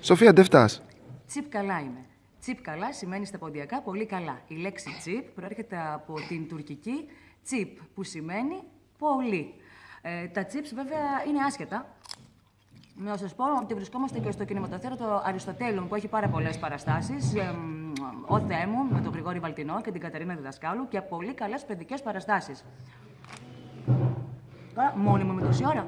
Σοφία, δεν φτάς. Τσιπ καλά είμαι. Τσιπ καλά σημαίνει στα ποντιακά πολύ καλά. Η λέξη τσιπ προέρχεται από την τουρκική τσιπ, που σημαίνει πολύ. Ε, τα τσίπ βέβαια είναι άσχετα. Να σας πω ότι βρισκόμαστε και στο κινηματοθέατρο Αριστοτέλων που έχει πάρα πολλές παραστάσεις. Ε, ο Θεέ με τον Γρηγόρη Βαλτινό και την Κατερίνα Διδασκάλου και πολύ καλές παιδικές παραστάσεις. Τώρα, με τόση ώρα.